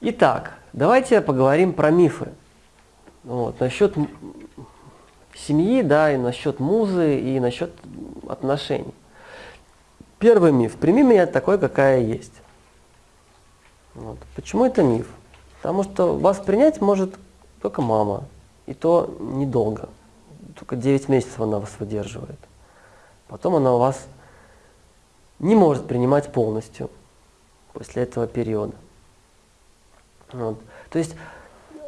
Итак, давайте поговорим про мифы. Вот, насчет семьи, да, и насчет музы, и насчет отношений. Первый миф. Прими меня такой, какая есть. Вот. Почему это миф? Потому что вас принять может только мама. И то недолго. Только 9 месяцев она вас выдерживает. Потом она вас не может принимать полностью после этого периода. Вот. То есть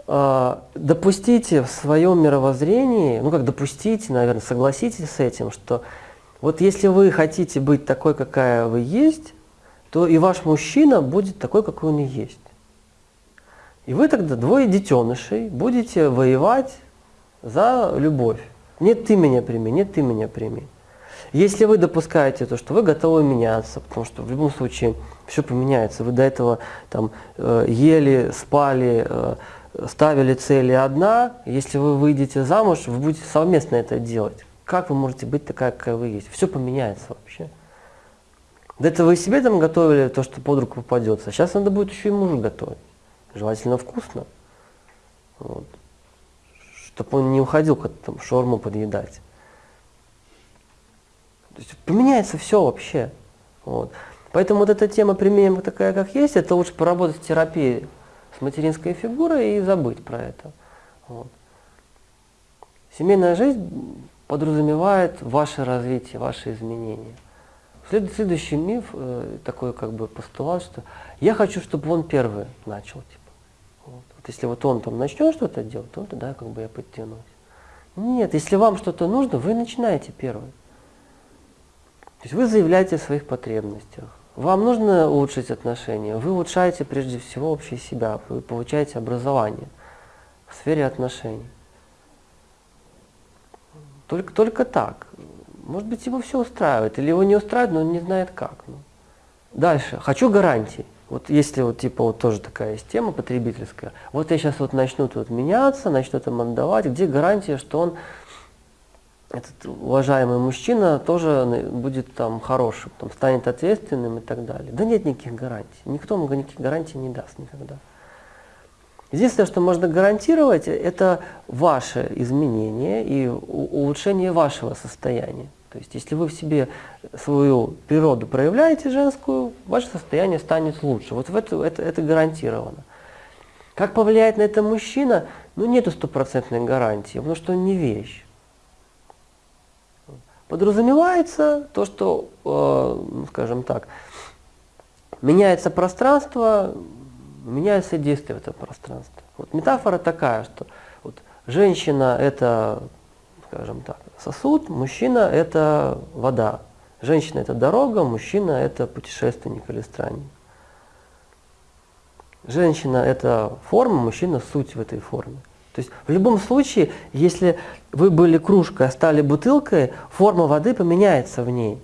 э, допустите в своем мировоззрении, ну как допустите, наверное, согласитесь с этим, что вот если вы хотите быть такой, какая вы есть, то и ваш мужчина будет такой, какой он и есть. И вы тогда двое детенышей будете воевать за любовь. Нет, ты меня прими, нет, ты меня прими. Если вы допускаете то, что вы готовы меняться, потому что в любом случае все поменяется, вы до этого там э, ели, спали, э, ставили цели одна, если вы выйдете замуж, вы будете совместно это делать. Как вы можете быть такая, какая вы есть? Все поменяется вообще. До этого вы себе там готовили то, что под руку попадется. Сейчас надо будет еще и мужу готовить. Желательно вкусно. Вот. Чтобы он не уходил как там шорму подъедать. То есть поменяется все вообще. Вот. Поэтому вот эта тема «примем такая, как есть», это лучше поработать в терапии с материнской фигурой и забыть про это. Вот. Семейная жизнь подразумевает ваше развитие, ваши изменения. Следующий миф, э, такой как бы постулат, что я хочу, чтобы он первый начал. Типа. Вот. вот если вот он там начнет что-то делать, то тогда как бы я подтянусь. Нет, если вам что-то нужно, вы начинаете первый. То есть вы заявляете о своих потребностях. Вам нужно улучшить отношения, вы улучшаете прежде всего вообще себя, вы получаете образование в сфере отношений. Только, только так. Может быть, его все устраивает, или его не устраивает, но он не знает как. Ну. Дальше. Хочу гарантии. Вот если вот типа вот тоже такая есть тема потребительская. Вот я сейчас вот начну тут меняться, начну там отдавать. Где гарантия, что он этот уважаемый мужчина тоже будет там хорошим, там, станет ответственным и так далее. Да нет никаких гарантий. Никто ему никаких гарантий не даст никогда. Единственное, что можно гарантировать, это ваше изменение и улучшение вашего состояния. То есть, если вы в себе свою природу проявляете женскую, ваше состояние станет лучше. Вот в это, это, это гарантировано. Как повлияет на это мужчина? Ну, нету стопроцентной гарантии, потому что он не вещь. Подразумевается то, что, э, скажем так, меняется пространство, меняется действие в этом пространстве. Вот метафора такая, что вот женщина это, скажем так, сосуд, мужчина это вода. Женщина это дорога, мужчина это путешественник или странник. Женщина это форма, мужчина суть в этой форме. То есть в любом случае, если вы были кружкой, а стали бутылкой, форма воды поменяется в ней.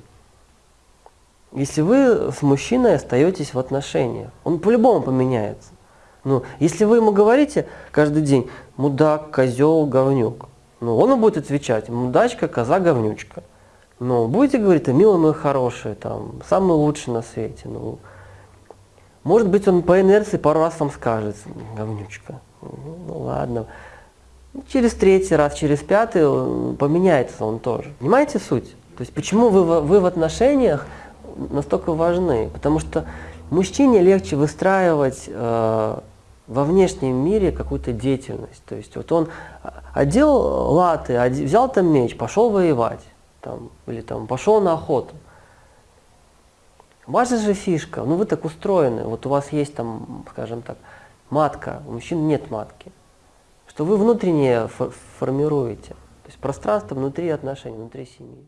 Если вы с мужчиной остаетесь в отношениях, он по-любому поменяется. Ну, если вы ему говорите каждый день «мудак», «козел», «говнюк», ну, он будет отвечать «мудачка», «коза», «говнючка». Ну, будете говорить, милый мой хороший, там, самый лучший на свете. Ну, может быть, он по инерции пару раз вам скажет «говнючка». Ну ладно. Через третий раз, через пятый поменяется он тоже. Понимаете суть? То есть почему вы, вы в отношениях настолько важны? Потому что мужчине легче выстраивать э, во внешнем мире какую-то деятельность. То есть вот он одел латы, взял там меч, пошел воевать. Там, или там пошел на охоту. Ваша же фишка, ну вы так устроены, вот у вас есть там, скажем так, матка, у мужчин нет матки. Что вы внутреннее формируете, то есть пространство внутри отношений, внутри семьи.